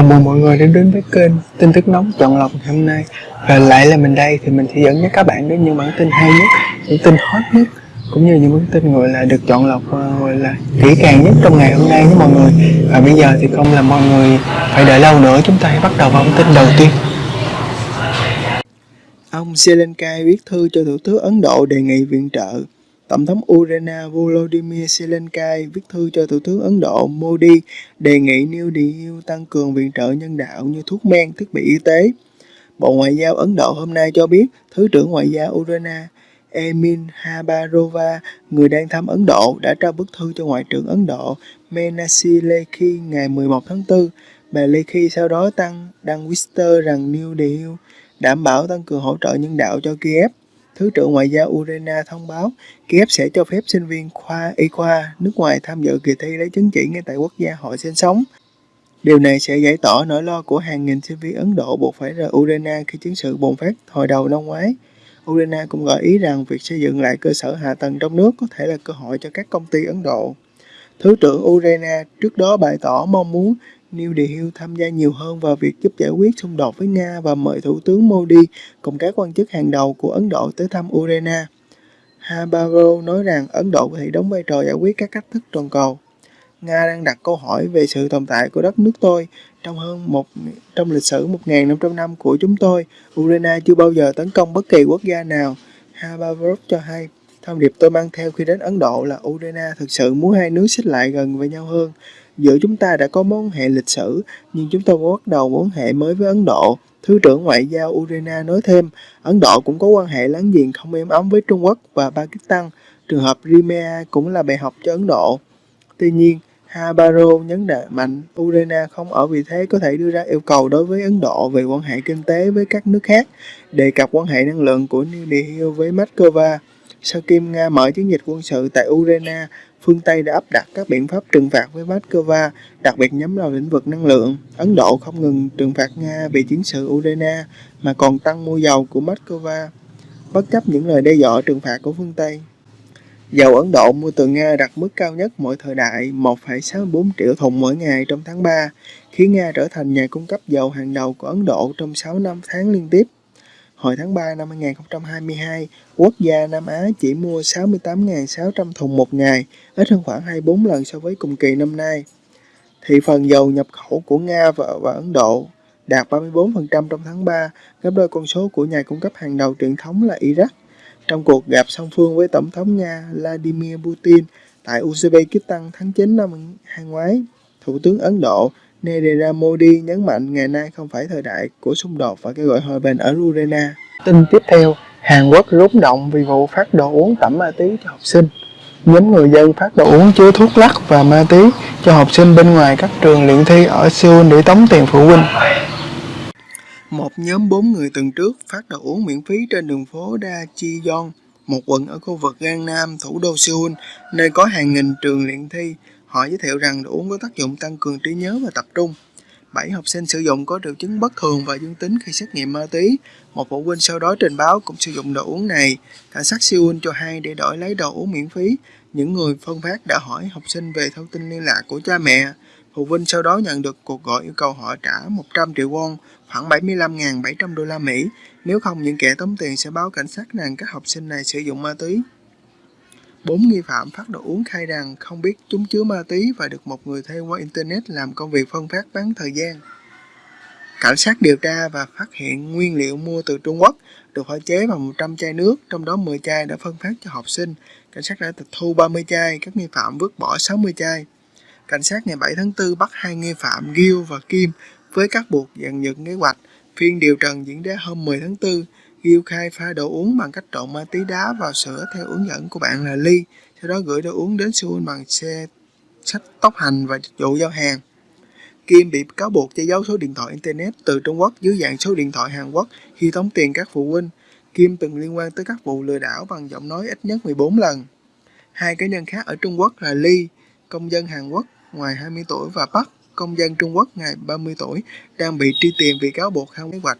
Chào mừng mọi người đã đến với kênh tin tức nóng chọn lọc ngày hôm nay. Và lại là mình đây thì mình sẽ dẫn các bạn đến những bản tin hay nhất, những tin hot nhất Cũng như những bản tin gọi là được chọn lọc ờ, gọi là kỹ càng nhất trong ngày hôm nay với mọi người. Và bây giờ thì không là mọi người phải đợi lâu nữa chúng ta hãy bắt đầu vào bản tin đầu tiên. Ông Zelensky viết thư cho Thủ tướng Ấn Độ đề nghị viện trợ. Tổng thống Ukraine Volodymyr Zelensky viết thư cho Thủ tướng Ấn Độ Modi đề nghị New deal tăng cường viện trợ nhân đạo như thuốc men, thiết bị y tế. Bộ Ngoại giao Ấn Độ hôm nay cho biết Thứ trưởng Ngoại giao Ukraine Emin Habarova, người đang thăm Ấn Độ, đã trao bức thư cho Ngoại trưởng Ấn Độ menashe Lekhi ngày 11 tháng 4. Bà Lekhi sau đó tăng đăng Twitter rằng New deal đảm bảo tăng cường hỗ trợ nhân đạo cho Kiev. Thứ trưởng Ngoại giao Ukraine thông báo Kiev sẽ cho phép sinh viên khoa y khoa nước ngoài tham dự kỳ thi lấy chứng chỉ ngay tại quốc gia họ sinh sống. Điều này sẽ giải tỏa nỗi lo của hàng nghìn sinh viên Ấn Độ buộc phải rời Ukraine khi chiến sự bùng phát hồi đầu năm ngoái. Ukraine cũng gợi ý rằng việc xây dựng lại cơ sở hạ tầng trong nước có thể là cơ hội cho các công ty Ấn Độ. Thứ trưởng Ukraine trước đó bày tỏ mong muốn New Delhi tham gia nhiều hơn vào việc giúp giải quyết xung đột với Nga và mời Thủ tướng Modi cùng các quan chức hàng đầu của Ấn Độ tới thăm Ukraine. Habaro nói rằng Ấn Độ có thể đóng vai trò giải quyết các cách thức toàn cầu. Nga đang đặt câu hỏi về sự tồn tại của đất nước tôi trong hơn một, trong lịch sử 1.500 năm của chúng tôi. Ukraine chưa bao giờ tấn công bất kỳ quốc gia nào. Habarov cho hay, thông điệp tôi mang theo khi đến Ấn Độ là Ukraine thực sự muốn hai nước xích lại gần với nhau hơn. Giữa chúng ta đã có mối quan hệ lịch sử, nhưng chúng tôi bắt đầu mối quan hệ mới với Ấn Độ. Thứ trưởng Ngoại giao Urena nói thêm, Ấn Độ cũng có quan hệ láng giềng không êm ấm với Trung Quốc và Pakistan. Trường hợp Crimea cũng là bài học cho Ấn Độ. Tuy nhiên, Habaro nhấn mạnh Urena không ở vị thế có thể đưa ra yêu cầu đối với Ấn Độ về quan hệ kinh tế với các nước khác, đề cập quan hệ năng lượng của New Delhi với Moscow. Sau khi Nga mở chiến dịch quân sự tại Ukraine, phương Tây đã áp đặt các biện pháp trừng phạt với Moscow, đặc biệt nhắm vào lĩnh vực năng lượng. Ấn Độ không ngừng trừng phạt Nga vì chiến sự Ukraine, mà còn tăng mua dầu của Moscow, bất chấp những lời đe dọa trừng phạt của phương Tây. Dầu Ấn Độ mua từ Nga đạt mức cao nhất mọi thời đại 1,64 triệu thùng mỗi ngày trong tháng 3, khiến Nga trở thành nhà cung cấp dầu hàng đầu của Ấn Độ trong 6 năm tháng liên tiếp. Hồi tháng 3 năm 2022, quốc gia Nam Á chỉ mua 68.600 thùng một ngày, ít hơn khoảng 24 lần so với cùng kỳ năm nay. Thị phần dầu nhập khẩu của Nga và, và Ấn Độ đạt 34% trong tháng 3, gấp đôi con số của nhà cung cấp hàng đầu truyền thống là Iraq. Trong cuộc gặp song phương với Tổng thống Nga Vladimir Putin tại Uzbekistan tháng 9 năm hai ngoái, Thủ tướng Ấn Độ Narendra Modi nhấn mạnh ngày nay không phải thời đại của xung đột và kêu gọi hòa bình ở Ukraine. Tin tiếp theo, Hàn Quốc rúng động vì vụ phát đồ uống tẩm ma túy cho học sinh. Nhóm người dân phát đồ uống chứa thuốc lắc và ma túy cho học sinh bên ngoài các trường luyện thi ở Seoul để tống tiền phụ huynh. Một nhóm bốn người tuần trước phát đồ uống miễn phí trên đường phố Daejeon, một quận ở khu vực Gangnam, thủ đô Seoul, nơi có hàng nghìn trường luyện thi Họ giới thiệu rằng đồ uống có tác dụng tăng cường trí nhớ và tập trung. Bảy học sinh sử dụng có triệu chứng bất thường và dương tính khi xét nghiệm ma túy. Một phụ huynh sau đó trình báo cũng sử dụng đồ uống này. Cảnh sát Seoul cho hay để đổi lấy đồ uống miễn phí. Những người phân phát đã hỏi học sinh về thông tin liên lạc của cha mẹ. Phụ huynh sau đó nhận được cuộc gọi yêu cầu họ trả 100 triệu won, khoảng 75.700 đô la Mỹ. Nếu không, những kẻ tống tiền sẽ báo cảnh sát rằng các học sinh này sử dụng ma túy. Bốn nghi phạm phát đồ uống khai rằng không biết chúng chứa ma túy và được một người thuê qua Internet làm công việc phân phát bán thời gian. Cảnh sát điều tra và phát hiện nguyên liệu mua từ Trung Quốc được pha chế bằng 100 chai nước, trong đó 10 chai đã phân phát cho học sinh. Cảnh sát đã tịch thu 30 chai, các nghi phạm vứt bỏ 60 chai. Cảnh sát ngày 7 tháng 4 bắt hai nghi phạm Gil và Kim với các buộc dàn dựng kế hoạch. Phiên điều trần diễn ra hôm 10 tháng 4 Ghiêu khai pha đồ uống bằng cách trộn ma túy đá vào sữa theo hướng dẫn của bạn là Ly, sau đó gửi đồ uống đến Seoul bằng xe sách tốc hành và dịch vụ giao hàng. Kim bị cáo buộc che giấu số điện thoại Internet từ Trung Quốc dưới dạng số điện thoại Hàn Quốc khi tống tiền các phụ huynh. Kim từng liên quan tới các vụ lừa đảo bằng giọng nói ít nhất 14 lần. Hai cá nhân khác ở Trung Quốc là Ly, công dân Hàn Quốc ngoài 20 tuổi và Park, công dân Trung Quốc ngày 30 tuổi, đang bị truy tìm vì cáo buộc không kế hoạch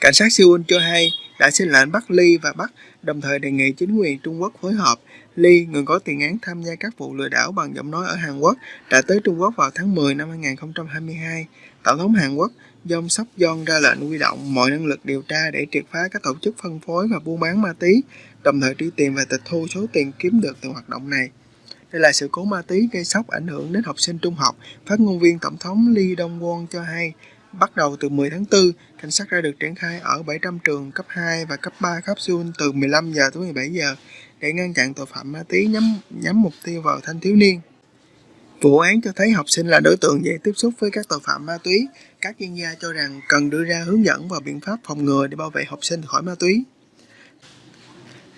Cảnh sát Seoul cho hay đã xin lệnh bắt Lee và bắt đồng thời đề nghị chính quyền Trung Quốc phối hợp. Lee, người có tiền án tham gia các vụ lừa đảo bằng giọng nói ở Hàn Quốc, đã tới Trung Quốc vào tháng 10 năm 2022. Tổng thống Hàn Quốc Jong Sóc Yong ra lệnh huy động mọi năng lực điều tra để triệt phá các tổ chức phân phối và buôn bán ma túy, đồng thời truy tìm và tịch thu số tiền kiếm được từ hoạt động này. Đây là sự cố ma túy gây sốc ảnh hưởng đến học sinh trung học. Phát ngôn viên Tổng thống Lee Dong-won cho hay, bắt đầu từ 10 tháng 4, cảnh sát đã được triển khai ở 700 trường cấp 2 và cấp 3 khắp Seoul từ 15 giờ tới 17 giờ để ngăn chặn tội phạm ma túy nhắm nhắm mục tiêu vào thanh thiếu niên. Vụ án cho thấy học sinh là đối tượng dễ tiếp xúc với các tội phạm ma túy. Các chuyên gia cho rằng cần đưa ra hướng dẫn và biện pháp phòng ngừa để bảo vệ học sinh khỏi ma túy.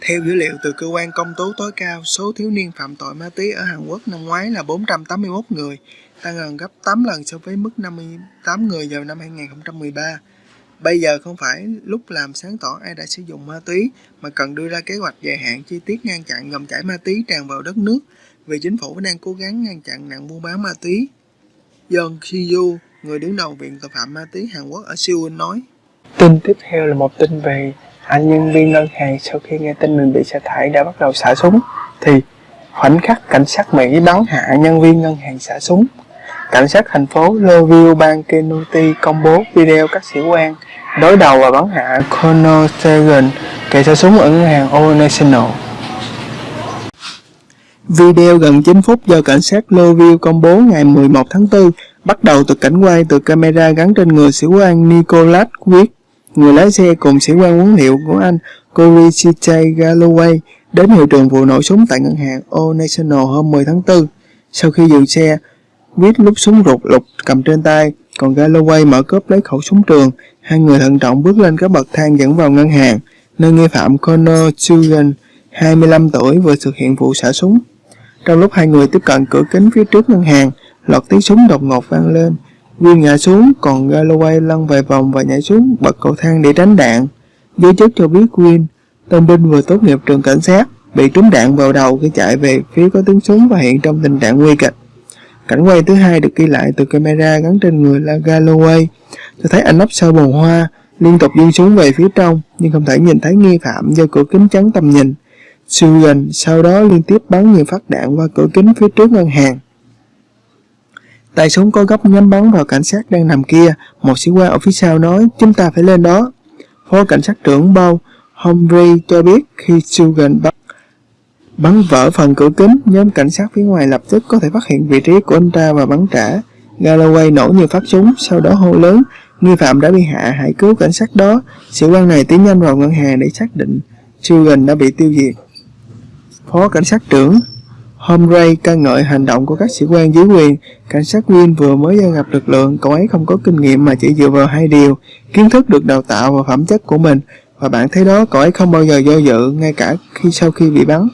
Theo dữ liệu từ cơ quan công tố tối cao, số thiếu niên phạm tội ma túy ở Hàn Quốc năm ngoái là 481 người, tăng gần gấp 8 lần so với mức 58 người vào năm 2013. Bây giờ không phải lúc làm sáng tỏ ai đã sử dụng ma túy, mà cần đưa ra kế hoạch dài hạn chi tiết ngăn chặn dòng chảy ma túy tràn vào đất nước, vì chính phủ đang cố gắng ngăn chặn nạn buôn bán ma túy. Yeon Ki-yu, người đứng đầu Viện Tội phạm Ma túy Hàn Quốc ở Seoul nói. Tin tiếp theo là một tin về anh nhân viên ngân hàng sau khi nghe tin mình bị sa thải đã bắt đầu xả súng thì khoảnh khắc cảnh sát Mỹ bắn hạ nhân viên ngân hàng xả súng. Cảnh sát thành phố Louisville bang Kentucky công bố video các sĩ quan đối đầu và bắn hạ Colonel Sagan kẻ xả súng ở ngân hàng Old National. Video gần 9 phút do cảnh sát Louisville công bố ngày 11 tháng 4 bắt đầu từ cảnh quay từ camera gắn trên người sĩ quan Nicholas Quick, người lái xe cùng sĩ quan huấn hiệu của anh Corey C.J. Galloway đến hiện trường vụ nổ súng tại ngân hàng Old National hôm 10 tháng 4. Sau khi dừng xe, viết lúc súng rụt lục cầm trên tay, còn Galloway mở cốp lấy khẩu súng trường. Hai người thận trọng bước lên các bậc thang dẫn vào ngân hàng, nơi nghi phạm Connor Chugan, 25 tuổi vừa thực hiện vụ xả súng. Trong lúc hai người tiếp cận cửa kính phía trước ngân hàng, loạt tiếng súng đột ngột vang lên. Will ngã xuống, còn Galloway lăn vài vòng và nhảy xuống bậc cầu thang để tránh đạn. Giới chức cho biết Will, tân binh vừa tốt nghiệp trường cảnh sát, bị trúng đạn vào đầu khi chạy về phía có tiếng súng và hiện trong tình trạng nguy kịch. Cảnh quay thứ hai được ghi lại từ camera gắn trên người là Galloway, cho thấy anh nấp sau bồn hoa, liên tục di súng về phía trong, nhưng không thể nhìn thấy nghi phạm do cửa kính chắn tầm nhìn. Sugan sau đó liên tiếp bắn nhiều phát đạn qua cửa kính phía trước ngân hàng. Tay súng có góc nhắm bắn vào cảnh sát đang nằm kia, một sĩ quan ở phía sau nói, chúng ta phải lên đó. Phó cảnh sát trưởng Bao Humphrey cho biết khi Sugan bắn, bắn vỡ phần cửa kính, nhóm cảnh sát phía ngoài lập tức có thể phát hiện vị trí của anh ta và bắn trả. Galloway nổ nhiều phát súng, sau đó hô lớn, nghi phạm đã bị hạ, hãy cứu cảnh sát đó. Sĩ quan này tiến nhanh vào ngân hàng để xác định Trugan đã bị tiêu diệt. Phó cảnh sát trưởng Homray ca ngợi hành động của các sĩ quan dưới quyền. Cảnh sát viên vừa mới gia nhập lực lượng, cậu ấy không có kinh nghiệm mà chỉ dựa vào hai điều, kiến thức được đào tạo và phẩm chất của mình. Và bạn thấy đó, cậu ấy không bao giờ do dự, ngay cả khi sau khi bị bắn.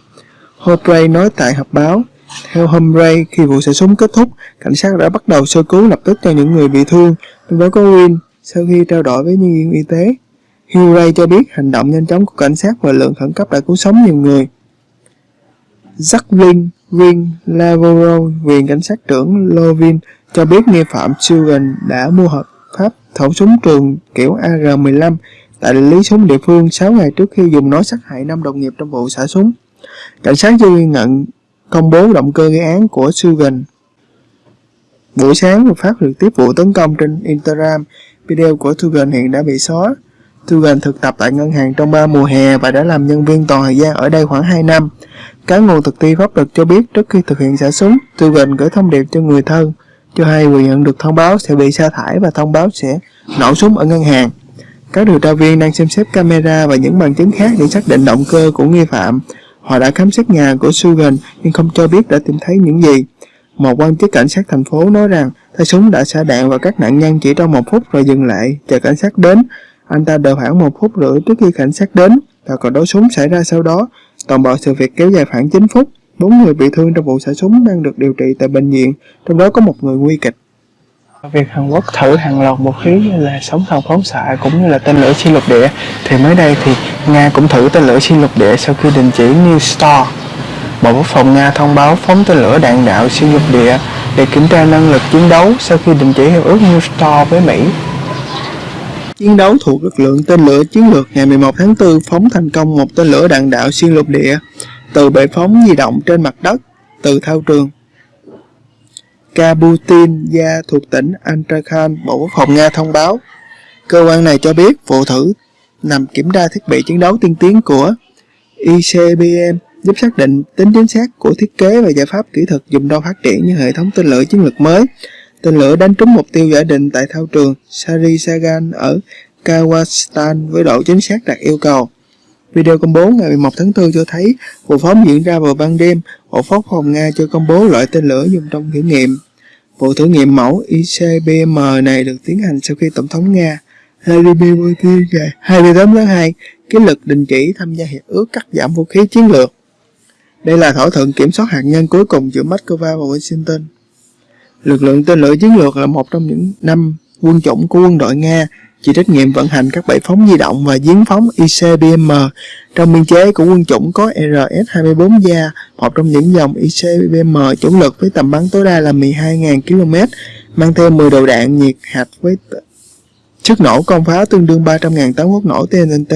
Homray nói tại họp báo. Theo Humphrey, khi vụ xả súng kết thúc, cảnh sát đã bắt đầu sơ cứu lập tức cho những người bị thương, trong đó có Win, sau khi trao đổi với nhân viên y tế. Hugh cho biết hành động nhanh chóng của cảnh sát và lượng khẩn cấp đã cứu sống nhiều người. Jacqueline Vin Lavoro, quyền cảnh sát trưởng Lovin, cho biết nghi phạm Sugan đã mua hợp pháp khẩu súng trường kiểu AR-15 tại lý súng địa phương 6 ngày trước khi dùng nó sát hại năm đồng nghiệp trong vụ xả súng. Cảnh sát chưa ghi nhận công bố động cơ gây án của Sugan. Buổi sáng phát trực tiếp vụ tấn công trên Instagram, video của Sugan hiện đã bị xóa. Sugan thực tập tại ngân hàng trong 3 mùa hè và đã làm nhân viên toàn thời gian ở đây khoảng 2 năm. Các nguồn thực thi pháp luật cho biết trước khi thực hiện xả súng, Sugan gửi thông điệp cho người thân, cho hay vừa nhận được thông báo sẽ bị sa thải và thông báo sẽ nổ súng ở ngân hàng. Các điều tra viên đang xem xét camera và những bằng chứng khác để xác định động cơ của nghi phạm. Họ đã khám xét nhà của Sugan nhưng không cho biết đã tìm thấy những gì. Một quan chức cảnh sát thành phố nói rằng tay súng đã xả đạn vào các nạn nhân chỉ trong một phút rồi dừng lại, chờ cảnh sát đến. Anh ta đợi khoảng một phút rưỡi trước khi cảnh sát đến và còn đấu súng xảy ra sau đó. Toàn bộ sự việc kéo dài khoảng 9 phút. Bốn người bị thương trong vụ xả súng đang được điều trị tại bệnh viện, trong đó có một người nguy kịch. Việc Hàn Quốc thử hàng loạt vũ khí như là sóng thần phóng xạ cũng như là tên lửa xuyên lục địa, thì mới đây thì Nga cũng thử tên lửa xuyên lục địa sau khi đình chỉ New Star. Bộ Quốc phòng Nga thông báo phóng tên lửa đạn đạo xuyên lục địa để kiểm tra năng lực chiến đấu sau khi đình chỉ hiệp ước New Star với Mỹ. chiến đấu thuộc lực lượng tên lửa chiến lược ngày 11 tháng 4 phóng thành công một tên lửa đạn đạo xuyên lục địa, từ bệ phóng di động trên mặt đất, từ thao trường. Kabutin gia thuộc tỉnh Antrakhan, Bộ Quốc phòng Nga thông báo. Cơ quan này cho biết vụ thử nằm kiểm tra thiết bị chiến đấu tiên tiến của ICBM giúp xác định tính chính xác của thiết kế và giải pháp kỹ thuật dùng đo phát triển như hệ thống tên lửa chiến lược mới. Tên lửa đánh trúng mục tiêu giả định tại thao trường Sarisagan ở Kazakhstan với độ chính xác đạt yêu cầu. Video công bố ngày 11 tháng 4 cho thấy vụ phóng diễn ra vào ban đêm. Bộ Quốc phòng Nga cho công bố loại tên lửa dùng trong thử nghiệm. Vụ thử nghiệm mẫu ICBM này được tiến hành sau khi Tổng thống Nga Vladimir Putin ngày 28 tháng 2 ký lực đình chỉ tham gia hiệp ước cắt giảm vũ khí chiến lược. Đây là thỏa thuận kiểm soát hạt nhân cuối cùng giữa Moscow và Washington. Lực lượng tên lửa chiến lược là một trong những năm quân chủng của quân đội Nga chịu trách nhiệm vận hành các bệ phóng di động và giếng phóng ICBM. Trong biên chế của quân chủng có RS-24 gia, một trong những dòng ICBM chủ lực với tầm bắn tối đa là 12.000 km, mang theo 10 đầu đạn nhiệt hạch với sức nổ công pháo tương đương 300.000 tấn quốc nổ TNT.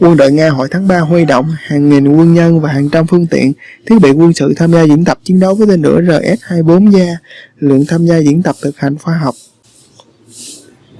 Quân đội Nga hồi tháng 3 huy động hàng nghìn quân nhân và hàng trăm phương tiện, thiết bị quân sự tham gia diễn tập chiến đấu với tên lửa RS-24 gia, lượng tham gia diễn tập thực hành khoa học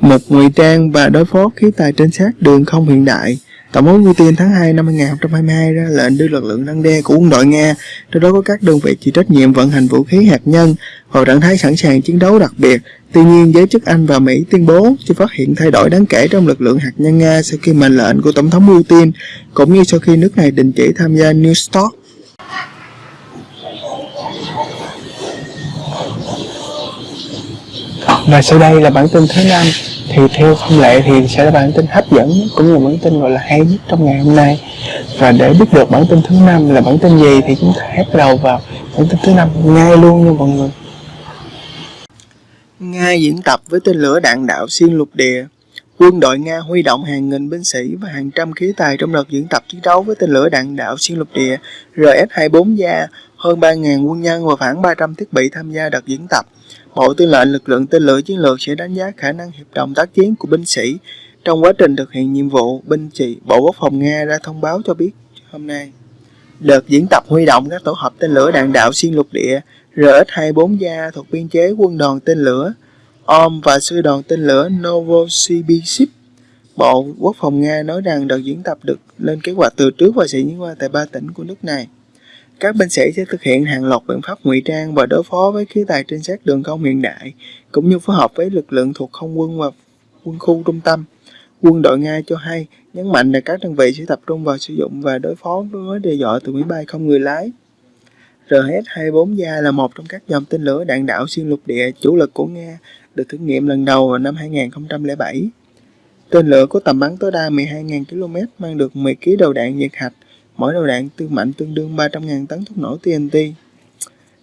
một ngụy trang và đối phó khí tài trinh sát đường không hiện đại. Tổng thống Putin tháng 2 năm 2022 ra lệnh đưa lực lượng răng đe của quân đội Nga, trong đó có các đơn vị chịu trách nhiệm vận hành vũ khí hạt nhân vào trạng thái sẵn sàng chiến đấu đặc biệt. Tuy nhiên, giới chức Anh và Mỹ tuyên bố chưa phát hiện thay đổi đáng kể trong lực lượng hạt nhân Nga sau khi mệnh lệnh của Tổng thống Putin, cũng như sau khi nước này đình chỉ tham gia New START. Và sau đây là bản tin thứ năm thì theo thông lệ thì sẽ là bản tin hấp dẫn cũng là bản tin gọi là hay nhất trong ngày hôm nay. Và để biết được bản tin thứ năm là bản tin gì thì chúng ta hãy bắt đầu vào bản tin thứ năm ngay luôn nha mọi người. Nga diễn tập với tên lửa đạn đạo xuyên lục địa. Quân đội Nga huy động hàng nghìn binh sĩ và hàng trăm khí tài trong đợt diễn tập chiến đấu với tên lửa đạn đạo xuyên lục địa RS-24 gia, hơn 3.000 quân nhân và khoảng 300 thiết bị tham gia đợt diễn tập. Bộ Tư lệnh lực lượng tên lửa chiến lược sẽ đánh giá khả năng hiệp đồng tác chiến của binh sĩ trong quá trình thực hiện nhiệm vụ. Binh trị Bộ Quốc phòng Nga ra thông báo cho biết hôm nay. Đợt diễn tập huy động các tổ hợp tên lửa đạn đạo xuyên lục địa RS-24 gia thuộc biên chế quân đoàn tên lửa, OM và sư đoàn tên lửa Novosibirsk. Bộ Quốc phòng Nga nói rằng đợt diễn tập được lên kế hoạch từ trước và sẽ diễn ra tại ba tỉnh của nước này. Các binh sĩ sẽ thực hiện hàng loạt biện pháp ngụy trang và đối phó với khí tài trinh sát đường không hiện đại, cũng như phối hợp với lực lượng thuộc không quân và quân khu trung tâm. Quân đội Nga cho hay nhấn mạnh là các đơn vị sẽ tập trung vào sử dụng và đối phó với đe dọa từ máy bay không người lái. RS-24 gia là một trong các dòng tên lửa đạn đạo xuyên lục địa chủ lực của Nga, được thử nghiệm lần đầu vào năm 2007. Tên lửa có tầm bắn tối đa 12.000 km, mang được 10 kg đầu đạn nhiệt hạch mỗi đầu đạn tương mạnh tương đương 300.000 tấn thuốc nổ TNT.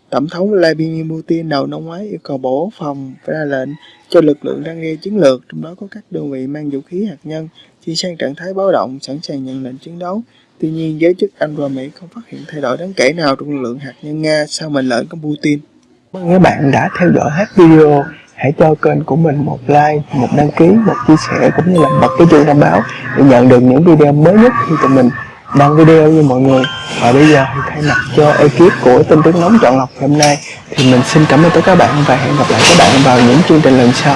Tổng thống Vladimir Putin đầu năm ngoái yêu cầu Bộ Quốc phòng phải ra lệnh cho lực lượng răng đe chiến lược, trong đó có các đơn vị mang vũ khí hạt nhân, chuyển sang trạng thái báo động, sẵn sàng nhận lệnh chiến đấu. Tuy nhiên, giới chức Anh và Mỹ không phát hiện thay đổi đáng kể nào trong lực lượng hạt nhân Nga sau mệnh lệnh của Putin. Mời các bạn đã theo dõi hết video. Hãy cho kênh của mình một like, một đăng ký, một chia sẻ cũng như là bật cái chuông thông báo để nhận được những video mới nhất khi tụi mình đăng video như mọi người. Và bây giờ thì thay mặt cho ekip của tin tức nóng chọn lọc hôm nay, thì mình xin cảm ơn tất cả các bạn và hẹn gặp lại các bạn vào những chương trình lần sau.